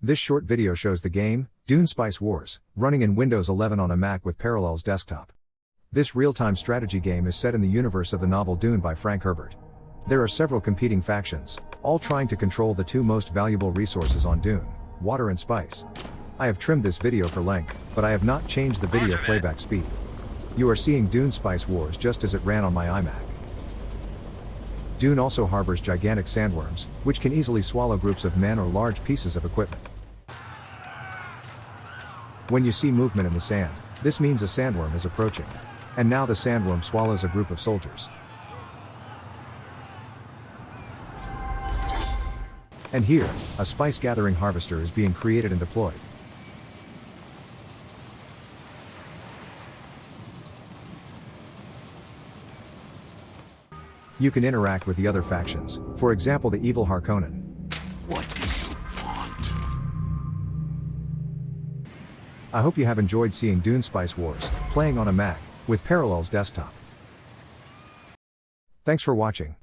This short video shows the game, Dune Spice Wars, running in Windows 11 on a Mac with Parallels Desktop. This real-time strategy game is set in the universe of the novel Dune by Frank Herbert. There are several competing factions, all trying to control the two most valuable resources on Dune, water and spice. I have trimmed this video for length, but I have not changed the video playback speed. You are seeing Dune Spice Wars just as it ran on my iMac. Dune also harbors gigantic sandworms, which can easily swallow groups of men or large pieces of equipment. When you see movement in the sand, this means a sandworm is approaching. And now the sandworm swallows a group of soldiers. And here, a spice gathering harvester is being created and deployed. You can interact with the other factions, for example the evil Harkonnen. What do you want? I hope you have enjoyed seeing Dune Spice Wars, playing on a Mac, with Parallels Desktop. Thanks for watching.